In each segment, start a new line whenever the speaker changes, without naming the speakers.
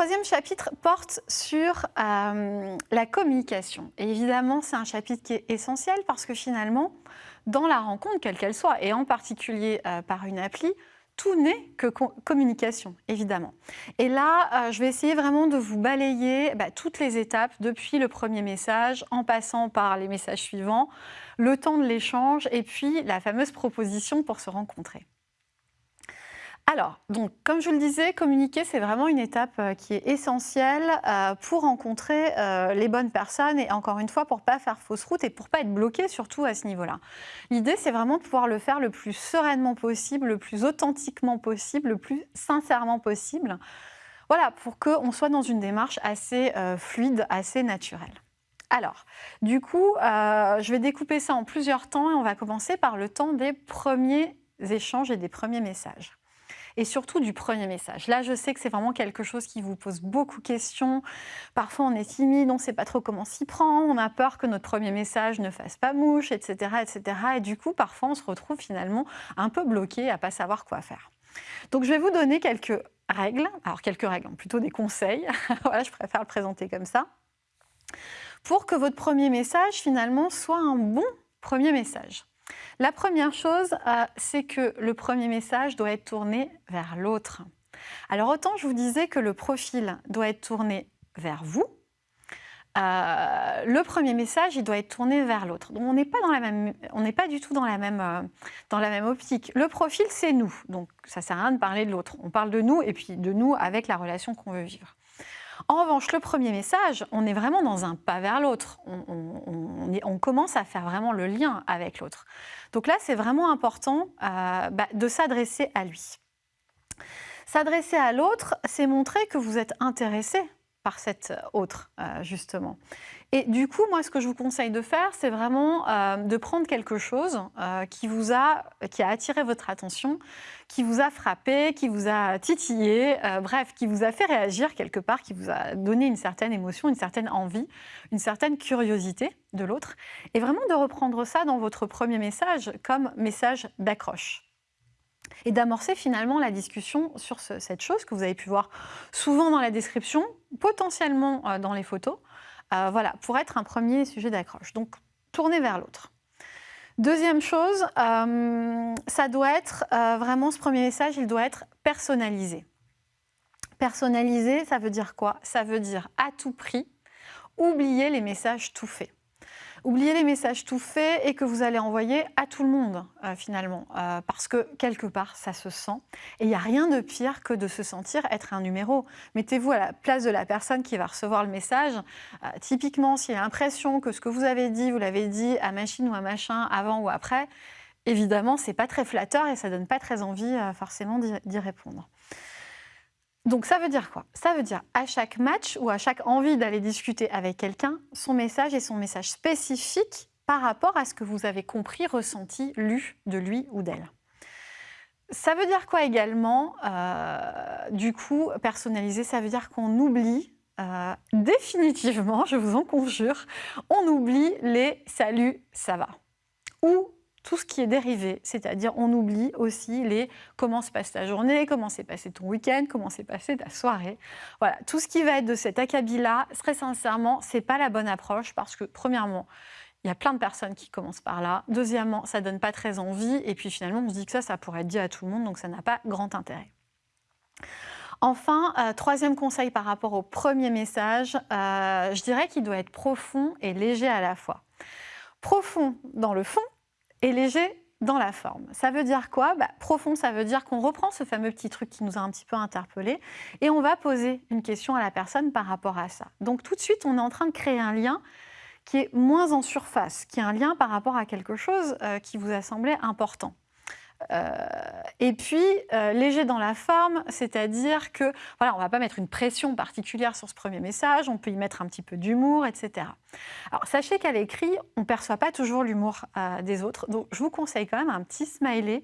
troisième chapitre porte sur euh, la communication. Et évidemment, c'est un chapitre qui est essentiel parce que finalement, dans la rencontre, quelle qu'elle soit, et en particulier euh, par une appli, tout n'est que communication, évidemment. Et là, euh, je vais essayer vraiment de vous balayer bah, toutes les étapes depuis le premier message, en passant par les messages suivants, le temps de l'échange et puis la fameuse proposition pour se rencontrer. Alors, donc, comme je le disais, communiquer, c'est vraiment une étape euh, qui est essentielle euh, pour rencontrer euh, les bonnes personnes et encore une fois, pour ne pas faire fausse route et pour ne pas être bloqué surtout à ce niveau-là. L'idée, c'est vraiment de pouvoir le faire le plus sereinement possible, le plus authentiquement possible, le plus sincèrement possible. Voilà, pour qu'on soit dans une démarche assez fluide, assez naturelle. Alors, du coup, je vais découper ça en plusieurs temps et on va commencer par le temps des premiers échanges et des premiers messages et surtout du premier message. Là, je sais que c'est vraiment quelque chose qui vous pose beaucoup de questions. Parfois, on est timide, on ne sait pas trop comment s'y prendre, on a peur que notre premier message ne fasse pas mouche, etc., etc. Et du coup, parfois, on se retrouve finalement un peu bloqué à pas savoir quoi faire. Donc, je vais vous donner quelques règles, alors quelques règles, hein, plutôt des conseils. voilà, je préfère le présenter comme ça pour que votre premier message, finalement, soit un bon premier message. La première chose, euh, c'est que le premier message doit être tourné vers l'autre. Alors autant je vous disais que le profil doit être tourné vers vous, euh, le premier message, il doit être tourné vers l'autre. On n'est pas du tout dans la même, euh, dans la même optique. Le profil, c'est nous. Donc ça sert à rien de parler de l'autre. On parle de nous et puis de nous avec la relation qu'on veut vivre. En revanche, le premier message, on est vraiment dans un pas vers l'autre. Commence à faire vraiment le lien avec l'autre. Donc là, c'est vraiment important euh, bah, de s'adresser à lui. S'adresser à l'autre, c'est montrer que vous êtes intéressé par cette autre, euh, justement. Et du coup, moi, ce que je vous conseille de faire, c'est vraiment euh, de prendre quelque chose euh, qui vous a, qui a attiré votre attention, qui vous a frappé, qui vous a titillé, euh, bref, qui vous a fait réagir quelque part, qui vous a donné une certaine émotion, une certaine envie, une certaine curiosité de l'autre, et vraiment de reprendre ça dans votre premier message comme message d'accroche et d'amorcer finalement la discussion sur cette chose que vous avez pu voir souvent dans la description, potentiellement dans les photos, euh, voilà, pour être un premier sujet d'accroche. Donc, tourner vers l'autre. Deuxième chose, euh, ça doit être euh, vraiment ce premier message, il doit être personnalisé. Personnalisé, ça veut dire quoi? Ça veut dire à tout prix oublier les messages tout faits. Oubliez les messages tout faits et que vous allez envoyer à tout le monde euh, finalement, euh, parce que quelque part ça se sent. Et il n'y a rien de pire que de se sentir être un numéro. Mettez-vous à la place de la personne qui va recevoir le message. Euh, typiquement, s'il a l'impression que ce que vous avez dit, vous l'avez dit à machine ou à machin avant ou après, évidemment, c'est pas très flatteur et ça donne pas très envie forcément d'y répondre. Donc ça veut dire quoi? Ça veut dire à chaque match ou à chaque envie d'aller discuter avec quelqu'un, son message est son message spécifique par rapport à ce que vous avez compris, ressenti, lu de lui ou d'elle. Ça veut dire quoi également? Euh, Du coup, personnaliser, ça veut dire qu'on oublie euh, définitivement, je vous en conjure, on oublie les « salut, ça va » ou tout ce qui est dérivé, c'est-à-dire on oublie aussi les comment se passe ta journée, comment s'est passé ton week-end, comment s'est passée ta soirée. Voilà, tout ce qui va être de cet acabit-là, très sincèrement, c'est pas la bonne approche parce que premièrement, il y a plein de personnes qui commencent par là. Deuxièmement, ça donne pas très envie et puis finalement, on se dit que ça, ça pourrait être dit à tout le monde, donc ça n'a pas grand intérêt. Enfin, euh, troisième conseil par rapport au premier message, euh, je dirais qu'il doit être profond et léger à la fois. Profond dans le fond, et léger dans la forme. Ça veut dire quoi? Bah, Profond, ça veut dire qu'on reprend ce fameux petit truc qui nous a un petit peu interpellé et on va poser une question à la personne par rapport à ça. Donc tout de suite, on est en train de créer un lien qui est moins en surface, qui est un lien par rapport à quelque chose euh, qui vous a semblé important. Euh, et puis, euh, léger dans la forme, c'est-à-dire que voilà, on ne va pas mettre une pression particulière sur ce premier message, on peut y mettre un petit peu d'humour, etc. Alors, sachez qu'à l'écrit, on ne perçoit pas toujours l'humour euh, des autres, donc je vous conseille quand même un petit smiley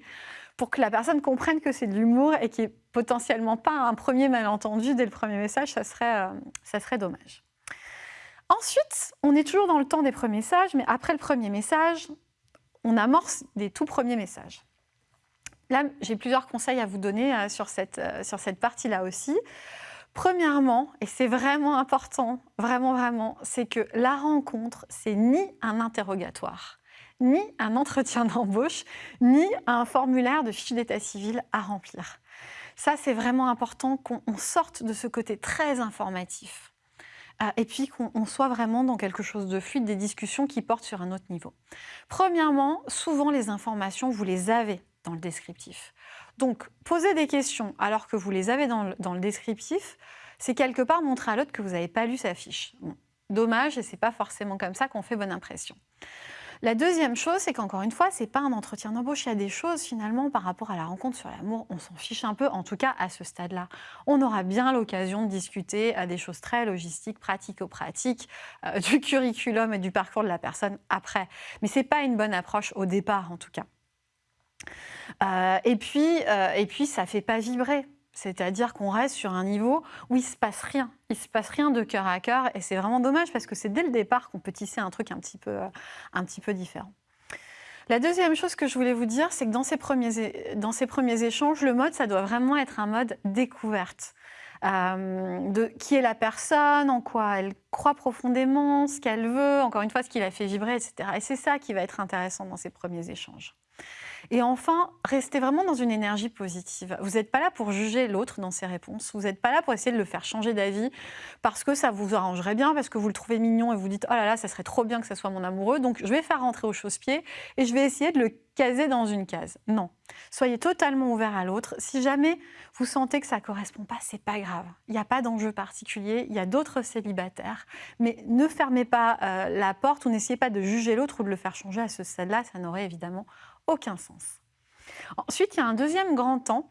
pour que la personne comprenne que c'est de l'humour et qu'il n'y ait potentiellement pas un premier malentendu dès le premier message, ça serait, ça serait dommage. Ensuite, on est toujours dans le temps des premiers messages, mais après le premier message, on amorce des tout premiers messages. Là, j'ai plusieurs conseils à vous donner euh, sur cette, euh, sur cette partie-là aussi. Premièrement, et c'est vraiment important, vraiment, vraiment, c'est que la rencontre, c'est ni un interrogatoire, ni un entretien d'embauche, ni un formulaire de fiche d'état civil à remplir. Ça, c'est vraiment important qu'on sorte de ce côté très informatif. Euh, et puis qu'on soit vraiment dans quelque chose de fluide, des discussions qui portent sur un autre niveau. Premièrement, souvent les informations, vous les avez le descriptif. Donc, poser des questions alors que vous les avez dans le, descriptif, c'est quelque part montrer à l'autre que vous n'avez pas lu sa fiche. dommage, et ce n'est pas forcément comme ça qu'on fait bonne impression. La deuxième chose, c'est qu'encore une fois, ce n'est pas un entretien d'embauche. Il y a des choses, finalement, par rapport à la rencontre sur l'amour, on s'en fiche un peu, en tout cas à ce stade-là. On aura bien l'occasion de discuter à des choses très logistiques, pratico-pratiques, euh, du curriculum et du parcours de la personne après. Mais ce n'est pas une bonne approche au départ, en tout cas. Euh, et, puis, euh, et puis, ça ne fait pas vibrer. C'est-à-dire qu'on reste sur un niveau où il ne se passe rien. Il ne se passe rien de cœur à cœur et c'est vraiment dommage parce que c'est dès le départ qu'on peut tisser un truc un petit peu, un petit peu différent. La deuxième chose que je voulais vous dire, c'est que dans ces, premiers, dans ces premiers échanges, le mode, ça doit vraiment être un mode découverte. Euh, de qui est la personne, en quoi elle croit profondément, ce qu'elle veut, encore une fois, ce qui la fait vibrer, etc. Et c'est ça qui va être intéressant dans ces premiers échanges. Et enfin, restez vraiment dans une énergie positive. Vous n'êtes pas là pour juger l'autre dans ses réponses. Vous n'êtes pas là pour essayer de le faire changer d'avis parce que ça vous arrangerait bien, parce que vous le trouvez mignon et vous dites « Oh là là, ça serait trop bien que ça soit mon amoureux, donc je vais faire rentrer au chausse-pied et je vais essayer de le caser dans une case. » Non. Soyez totalement ouvert à l'autre. Si jamais vous sentez que ça ne correspond pas, c'est pas grave. Il n'y a pas d'enjeu particulier. Il y a d'autres célibataires. Mais ne fermez pas euh, la porte ou n'essayez pas de juger l'autre ou de le faire changer à ce stade-là. Ça n'aurait évidemment aucun sens. Ensuite, il y a un deuxième grand temps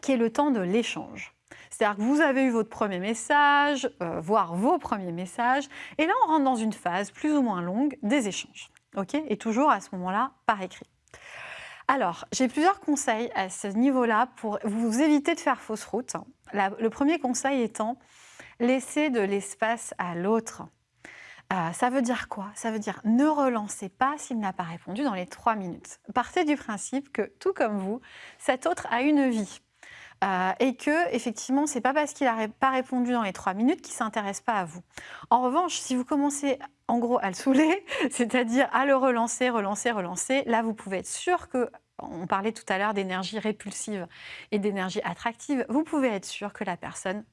qui est le temps de l'échange. C'est-à-dire que vous avez eu votre premier message, euh, voire vos premiers messages, et là on rentre dans une phase plus ou moins longue des échanges. et toujours à ce moment-là par écrit. Alors, j'ai plusieurs conseils à ce niveau-là pour vous éviter de faire fausse route. le premier conseil étant, laisser de l'espace à l'autre. Euh, ça veut dire quoi? Ça veut dire ne relancez pas s'il n'a pas répondu dans les trois minutes. Partez du principe que, tout comme vous, cet autre a une vie. Euh, et que effectivement, c'est pas parce qu'il n'a pas répondu dans les trois minutes qu'il s'intéresse pas à vous. En revanche, si vous commencez en gros à le saouler, c'est-à-dire à le relancer, relancer, relancer, là vous pouvez être sûr que on parlait tout à l'heure d'énergie répulsive et d'énergie attractive, vous pouvez être sûr que la personne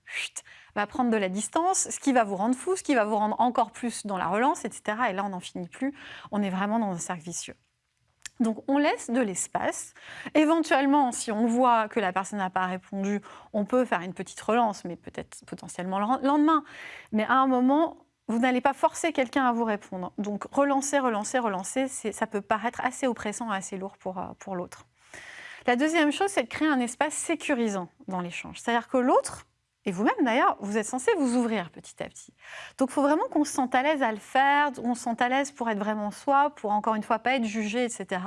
va prendre de la distance, ce qui va vous rendre fou, ce qui va vous rendre encore plus dans la relance, etc. Et là, on n'en finit plus. On est vraiment dans un cercle vicieux. Donc on laisse de l'espace. Éventuellement, si on voit que la personne n'a pas répondu, on peut faire une petite relance, mais peut-être potentiellement le lendemain. Mais à un moment, vous n'allez pas forcer quelqu'un à vous répondre. Donc relancer, relancer, relancer, ça peut paraître assez oppressant, assez lourd pour, euh, pour l'autre. La deuxième chose, c'est de créer un espace sécurisant dans l'échange. C'est-à-dire que l'autre, et vous-même d'ailleurs, vous êtes censé vous ouvrir petit à petit. Donc il faut vraiment qu'on se sente à l'aise à le faire, on se sente à l'aise pour être vraiment soi, pour encore une fois pas être jugé, etc.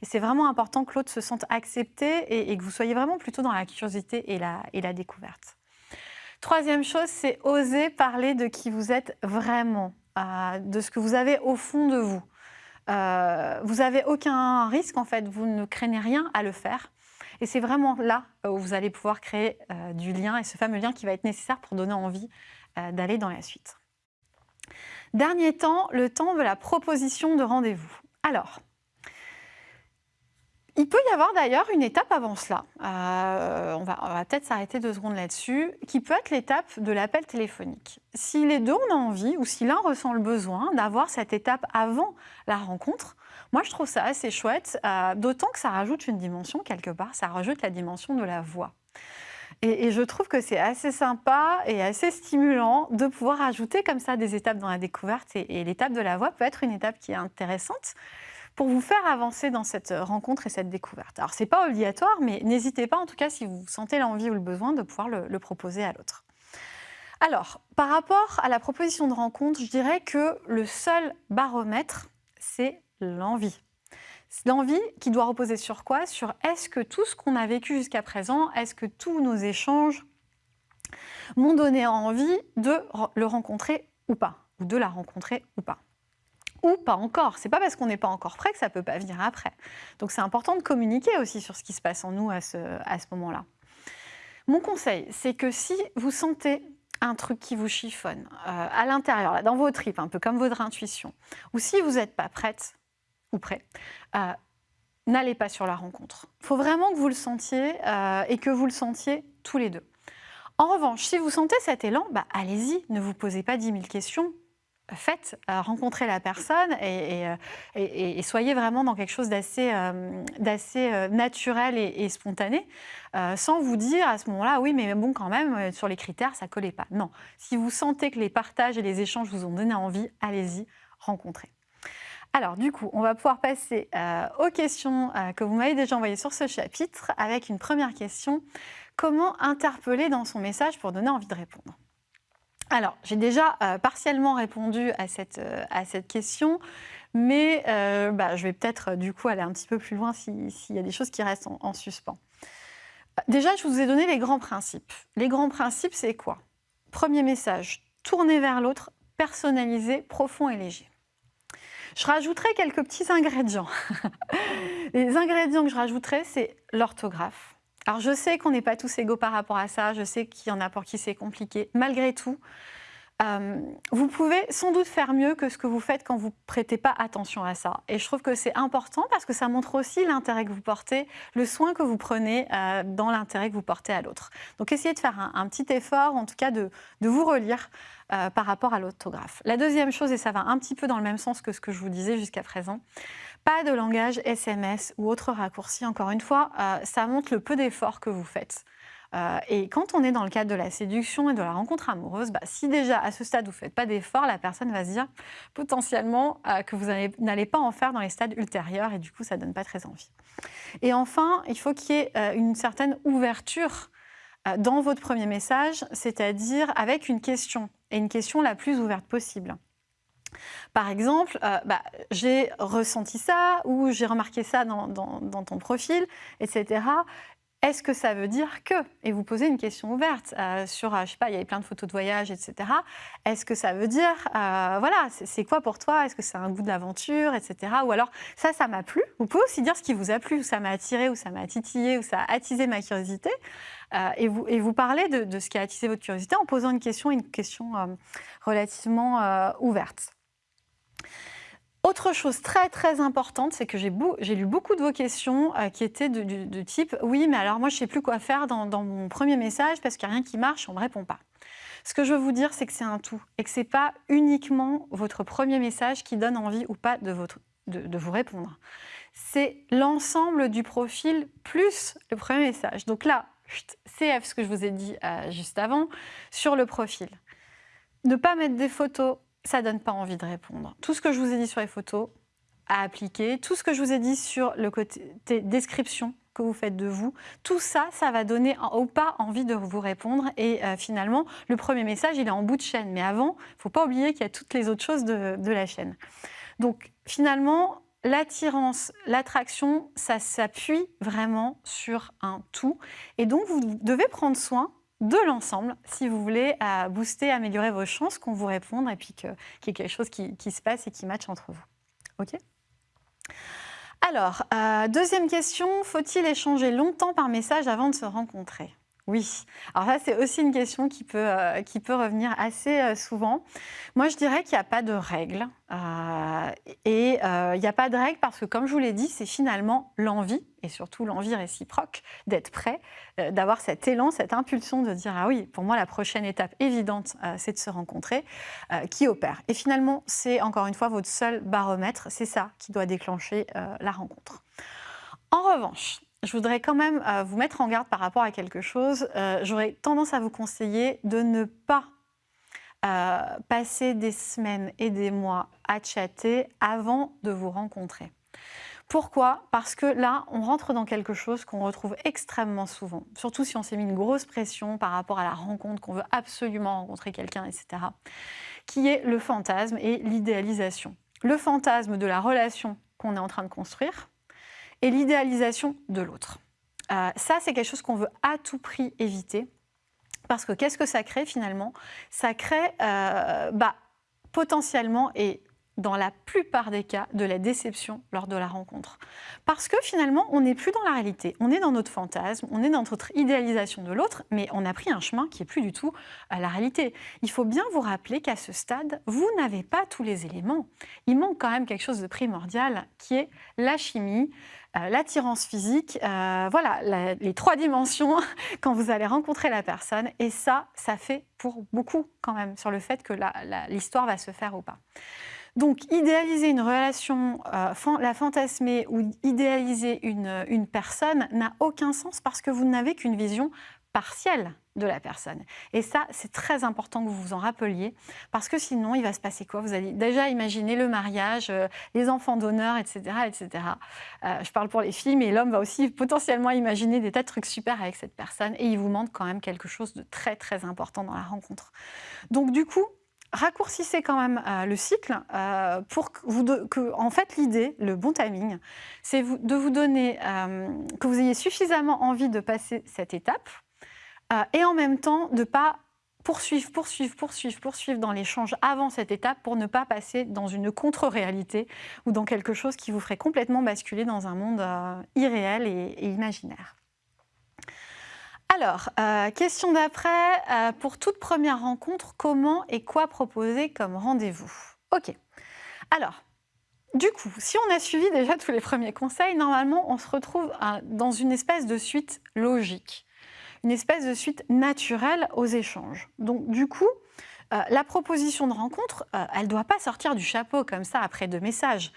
Et c'est vraiment important que l'autre se sente accepté et, que vous soyez vraiment plutôt dans la curiosité et la, et la découverte. Troisième chose, c'est oser parler de qui vous êtes vraiment, de ce que vous avez au fond de vous. Euh, vous n'avez aucun risque, en fait, vous ne craignez rien à le faire. Et c'est vraiment là euh, où vous allez pouvoir créer euh, du lien et ce fameux lien qui va être nécessaire pour donner envie d'aller dans la suite. Dernier temps, le temps de la proposition de rendez-vous. Alors, il peut y avoir d'ailleurs une étape avant cela, on va, va peut-être s'arrêter deux secondes là-dessus, qui peut être l'étape de l'appel téléphonique. Si les deux ont envie ou si l'un ressent le besoin d'avoir cette étape avant la rencontre, moi, je trouve ça assez chouette, euh, d'autant que ça rajoute une dimension quelque part, ça rajoute la dimension de la voix. Et, je trouve que c'est assez sympa et assez stimulant de pouvoir ajouter comme ça des étapes dans la découverte. Et, l'étape de la voix peut être une étape qui est intéressante pour vous faire avancer dans cette rencontre et cette découverte. Alors, ce n'est pas obligatoire, mais n'hésitez pas, en tout cas, si vous sentez l'envie ou le besoin, de pouvoir le proposer à l'autre. Alors, par rapport à la proposition de rencontre, je dirais que le seul baromètre, c'est l'envie. L'envie qui doit reposer sur quoi? Sur est-ce que tout ce qu'on a vécu jusqu'à présent, est-ce que tous nos échanges m'ont donné envie de le rencontrer ou pas Ou de la rencontrer ou pas? Ou pas encore. C'est pas parce qu'on n'est pas encore prêt que ça peut pas venir après. Donc c'est important de communiquer aussi sur ce qui se passe en nous à ce, moment-là. Mon conseil, c'est que si vous sentez un truc qui vous chiffonne euh, à l'intérieur, dans vos tripes, un peu comme votre intuition, ou si vous n'êtes pas prête ou prêt, euh, n'allez pas sur la rencontre. Il faut vraiment que vous le sentiez euh, et que vous le sentiez tous les deux. En revanche, si vous sentez cet élan, bah, allez-y, ne vous posez pas 10 000 questions, faites, euh, rencontrez la personne euh, et, soyez vraiment dans quelque chose d'assez euh, naturel et, spontané, sans vous dire à ce moment-là, oui, mais bon, quand même, sur les critères, ça ne collait pas. Non, si vous sentez que les partages et les échanges vous ont donné envie, allez-y, rencontrez. Alors, du coup, on va pouvoir passer aux questions que vous m'avez déjà envoyées sur ce chapitre avec une première question. Comment interpeller dans son message pour donner envie de répondre? Alors, j'ai déjà euh, partiellement répondu à cette, euh, à cette question, mais euh, bah, je vais peut-être du coup aller un petit peu plus loin s'il y a des choses qui restent en, suspens. Déjà, je vous ai donné les grands principes. Les grands principes, c'est quoi? Premier message, tourner vers l'autre, personnalisé, profond et léger. Je rajouterai quelques petits ingrédients. les ingrédients que je rajouterai, c'est l'orthographe, alors je sais qu'on n'est pas tous égaux par rapport à ça, je sais qu'il y en a pour qui c'est compliqué. Malgré tout, euh, vous pouvez sans doute faire mieux que ce que vous faites quand vous prêtez pas attention à ça. Et je trouve que c'est important parce que ça montre aussi l'intérêt que vous portez, le soin que vous prenez euh, dans l'intérêt que vous portez à l'autre. Donc essayez de faire un, petit effort, en tout cas de, vous relire euh, par rapport à l'autographe. La deuxième chose, et ça va un petit peu dans le même sens que ce que je vous disais jusqu'à présent, pas de langage SMS ou autre raccourci, encore une fois, ça montre le peu d'efforts que vous faites. Euh, et quand on est dans le cadre de la séduction et de la rencontre amoureuse, bah, si déjà à ce stade vous ne faites pas d'efforts, la personne va se dire potentiellement euh, que vous n'allez pas en faire dans les stades ultérieurs et du coup ça ne donne pas très envie. Et enfin, il faut qu'il y ait euh, une certaine ouverture dans votre premier message, c'est-à-dire avec une question, et une question la plus ouverte possible. Par exemple, bah, j'ai ressenti ça ou j'ai remarqué ça dans, ton profil, etc. Est-ce que ça veut dire que Et vous posez une question ouverte euh, sur, euh, je sais pas, il y avait plein de photos de voyage, etc. Est-ce que ça veut dire, euh, voilà, c'est quoi pour toi? Est-ce que c'est un goût de l'aventure, etc. Ou alors, ça, ça m'a plu? Vous pouvez aussi dire ce qui vous a plu, ou ça m'a attiré, ou ça m'a titillé, ou ça a attisé ma curiosité. et, vous, et vous parlez de, de, ce qui a attisé votre curiosité en posant une question, une question relativement ouverte. Autre chose très très importante, c'est que j'ai lu beaucoup de vos questions euh, qui étaient de, type « oui, mais alors moi je ne sais plus quoi faire dans, mon premier message parce qu'il n'y a rien qui marche, on ne me répond pas ». Ce que je veux vous dire, c'est que c'est un tout et que ce n'est pas uniquement votre premier message qui donne envie ou pas de, vous répondre. C'est l'ensemble du profil plus le premier message. Donc là, CF, ce que je vous ai dit euh, juste avant, sur le profil. Ne pas mettre des photos ça ne donne pas envie de répondre. Tout ce que je vous ai dit sur les photos, à appliquer, tout ce que je vous ai dit sur le côté description que vous faites de vous, tout ça, ça va donner ou pas envie de vous répondre. Et euh, finalement, le premier message, il est en bout de chaîne. Mais avant, il faut pas oublier qu'il y a toutes les autres choses de, de la chaîne. Donc finalement, l'attirance, l'attraction, ça s'appuie vraiment sur un tout. Et donc, vous devez prendre soin de l'ensemble si vous voulez à booster, améliorer vos chances qu'on vous réponde et puis qu'il y ait quelque chose qui, se passe et qui matche entre vous. OK? Alors, euh, deuxième question, faut-il échanger longtemps par message avant de se rencontrer? Oui, alors ça c'est aussi une question qui peut, euh, revenir assez euh, souvent. Moi je dirais qu'il n'y a pas de règle. Euh, et il n'y a pas de règle parce que comme je vous l'ai dit, c'est finalement l'envie, et surtout l'envie réciproque, d'être prêt, d'avoir cet élan, cette impulsion de dire « Ah oui, pour moi la prochaine étape évidente, c'est de se rencontrer », qui opère. Et finalement, c'est encore une fois votre seul baromètre, c'est ça qui doit déclencher la rencontre. En revanche, je voudrais quand même euh, vous mettre en garde par rapport à quelque chose. Euh, j'aurais tendance à vous conseiller de ne pas euh, passer des semaines et des mois à chatter avant de vous rencontrer. Pourquoi? Parce que là, on rentre dans quelque chose qu'on retrouve extrêmement souvent, surtout si on s'est mis une grosse pression par rapport à la rencontre, qu'on veut absolument rencontrer quelqu'un, etc., qui est le fantasme et l'idéalisation. Le fantasme de la relation qu'on est en train de construire, et l'idéalisation de l'autre. Euh, ça, c'est quelque chose qu'on veut à tout prix éviter. Parce que qu'est-ce que ça crée finalement? Ça crée euh, bah, potentiellement, et dans la plupart des cas, de la déception lors de la rencontre. Parce que finalement, on n'est plus dans la réalité, on est dans notre fantasme, on est dans notre idéalisation de l'autre, mais on a pris un chemin qui n'est plus du tout à la réalité. Il faut bien vous rappeler qu'à ce stade, vous n'avez pas tous les éléments. Il manque quand même quelque chose de primordial, qui est la chimie, euh, l'attirance physique, euh, voilà, les trois dimensions quand vous allez rencontrer la personne. Et ça, ça fait pour beaucoup quand même sur le fait que l'histoire va se faire ou pas. Donc, idéaliser une relation, euh, la fantasmer ou idéaliser une, une personne n'a aucun sens parce que vous n'avez qu'une vision partielle de la personne. Et ça, c'est très important que vous vous en rappeliez, parce que sinon, il va se passer quoi? Vous allez déjà imaginer le mariage, euh, les enfants d'honneur, etc. etc. Euh, je parle pour les filles, mais l'homme va aussi potentiellement imaginer des tas de trucs super avec cette personne, et il vous manque quand même quelque chose de très, très important dans la rencontre. Donc du coup, raccourcissez quand même euh, le cycle euh, pour que, en fait, l'idée, le bon timing, c'est de vous donner, euh, que vous ayez suffisamment envie de passer cette étape et en même temps de ne pas poursuivre, poursuivre, poursuivre, poursuivre dans l'échange avant cette étape pour ne pas passer dans une contre-réalité ou dans quelque chose qui vous ferait complètement basculer dans un monde irréel et imaginaire. Alors, euh, question d'après, euh, pour toute première rencontre, comment et quoi proposer comme rendez-vous? Ok, alors, du coup, si on a suivi déjà tous les premiers conseils, normalement, on se retrouve euh, dans une espèce de suite logique, une espèce de suite naturelle aux échanges. Donc, du coup, la proposition de rencontre, elle ne doit pas sortir du chapeau comme ça après deux messages.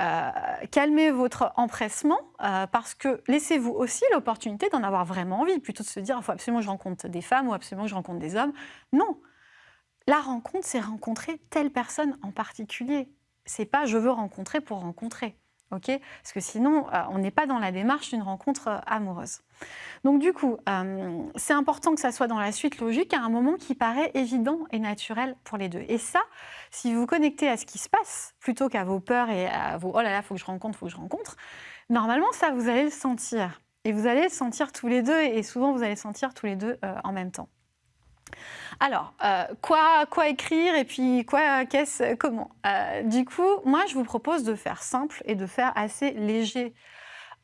Euh, calmez votre empressement euh, parce que laissez-vous aussi l'opportunité d'en avoir vraiment envie, plutôt de se dire il faut absolument que je rencontre des femmes ou absolument que je rencontre des hommes. Non, la rencontre, c'est rencontrer telle personne en particulier. C'est pas je veux rencontrer pour rencontrer. Parce que sinon, euh, on n'est pas dans la démarche d'une rencontre euh, amoureuse. Donc du coup, euh, c'est important que ça soit dans la suite logique à un moment qui paraît évident et naturel pour les deux. Et ça, si vous connectez à ce qui se passe, plutôt qu'à vos peurs et à vos « oh là là, faut que je rencontre, faut que je rencontre », normalement, ça, vous allez le sentir. Et vous allez le sentir tous les deux, et souvent, vous allez le sentir tous les deux en même temps. Alors, euh, quoi, quoi écrire et puis quoi, qu'est-ce, comment? Euh, Du coup, moi, je vous propose de faire simple et de faire assez léger.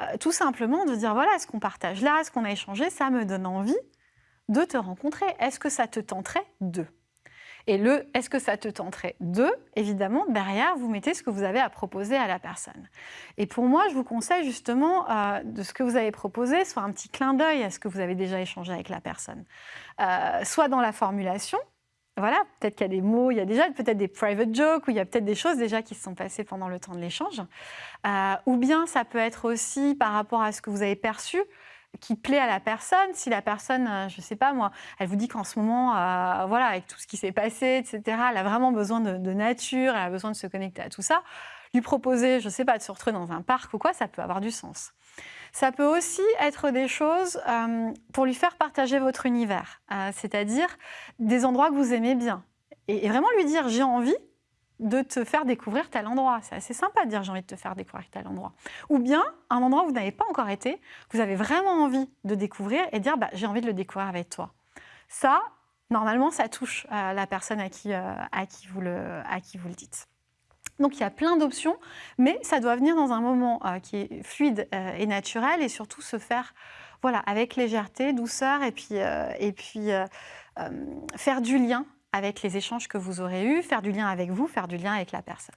Euh, tout simplement de dire, voilà, ce qu'on partage là, ce qu'on a échangé, ça me donne envie de te rencontrer. Est-ce que ça te tenterait de? Et le « est-ce que ça te tenterait de ?» évidemment, derrière, vous mettez ce que vous avez à proposer à la personne. Et pour moi, je vous conseille justement euh, de ce que vous avez proposé, soit un petit clin d'œil à ce que vous avez déjà échangé avec la personne, euh, soit dans la formulation, voilà, peut-être qu'il y a des mots, il y a déjà peut-être des private jokes, ou il y a peut-être des choses déjà qui se sont passées pendant le temps de l'échange. Euh, ou bien ça peut être aussi par rapport à ce que vous avez perçu, qui plaît à la personne. Si la personne, euh, je ne sais pas moi, elle vous dit qu'en ce moment, euh, voilà, avec tout ce qui s'est passé, etc., elle a vraiment besoin de, nature, elle a besoin de se connecter à tout ça, lui proposer, je ne sais pas, de se retrouver dans un parc ou quoi, ça peut avoir du sens. Ça peut aussi être des choses euh, pour lui faire partager votre univers, c'est-à-dire des endroits que vous aimez bien. et vraiment lui dire, j'ai envie de te faire découvrir tel endroit. C'est assez sympa de dire j'ai envie de te faire découvrir tel endroit. Ou bien un endroit où vous n'avez pas encore été, vous avez vraiment envie de découvrir et dire bah, j'ai envie de le découvrir avec toi. Ça, normalement, ça touche euh, la personne à qui, euh, à, qui vous le, à qui vous le dites. Donc il y a plein d'options, mais ça doit venir dans un moment euh, qui est fluide et naturel et surtout se faire voilà, avec légèreté, douceur et puis, et puis faire du lien avec les échanges que vous aurez eus, faire du lien avec vous, faire du lien avec la personne.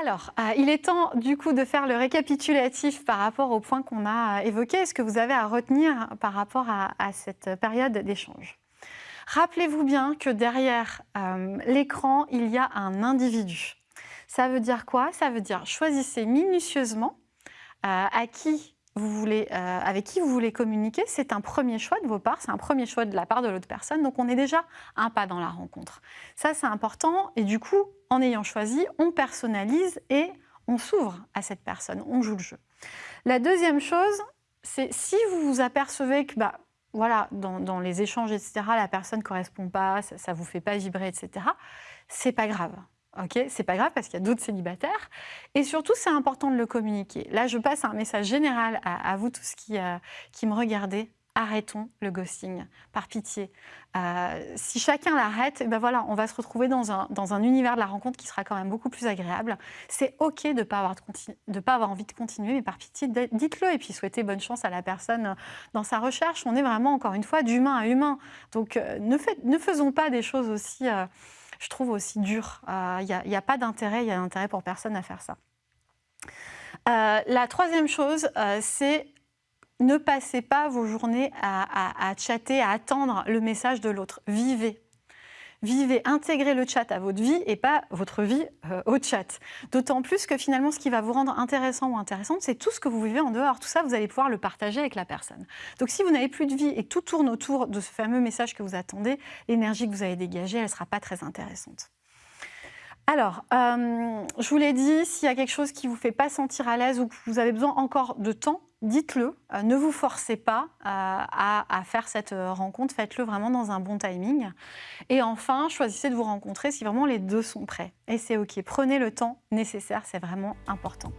Alors, euh, il est temps du coup de faire le récapitulatif par rapport aux points qu'on a évoqués. Est-ce que vous avez à retenir par rapport à, cette période d'échange? Rappelez-vous bien que derrière euh, l'écran, il y a un individu. Ça veut dire quoi? Ça veut dire choisissez minutieusement euh, à qui vous voulez, euh, avec qui vous voulez communiquer, c'est un premier choix de vos parts, c'est un premier choix de la part de l'autre personne. Donc on est déjà un pas dans la rencontre. Ça, c'est important. Et du coup, en ayant choisi, on personnalise et on s'ouvre à cette personne, on joue le jeu. La deuxième chose, c'est si vous vous apercevez que bah, voilà, dans, les échanges, etc., la personne ne correspond pas, ça ne vous fait pas vibrer, etc., c'est pas grave. Ok, c'est pas grave parce qu'il y a d'autres célibataires. Et surtout, c'est important de le communiquer. Là, je passe un message général à, vous tous qui, euh, qui me regardez. arrêtons le ghosting, par pitié. Euh, si chacun l'arrête, eh ben voilà, on va se retrouver dans un, dans un univers de la rencontre qui sera quand même beaucoup plus agréable. C'est OK de ne pas, avoir pas avoir envie de continuer, mais par pitié, dites-le et puis souhaitez bonne chance à la personne dans sa recherche. On est vraiment, encore une fois, d'humain à humain. Donc euh, ne, faisons pas des choses aussi, euh, je trouve, aussi dures. Il n'y a, pas d'intérêt, il y a intérêt pour personne à faire ça. la troisième chose, c'est ne passez pas vos journées à, chatter, à attendre le message de l'autre. Vivez. Vivez, intégrez le chat à votre vie et pas votre vie euh, au chat. D'autant plus que finalement, ce qui va vous rendre intéressant ou intéressante, c'est tout ce que vous vivez en dehors. Tout ça, vous allez pouvoir le partager avec la personne. Donc si vous n'avez plus de vie et tout tourne autour de ce fameux message que vous attendez, l'énergie que vous avez dégagée, elle ne sera pas très intéressante. Alors, euh, je vous l'ai dit, s'il y a quelque chose qui ne vous fait pas sentir à l'aise ou que vous avez besoin encore de temps, dites-le. Euh, ne vous forcez pas euh, à, faire cette rencontre, faites-le vraiment dans un bon timing. Et enfin, choisissez de vous rencontrer si vraiment les deux sont prêts. Et c'est OK, prenez le temps nécessaire, c'est vraiment important.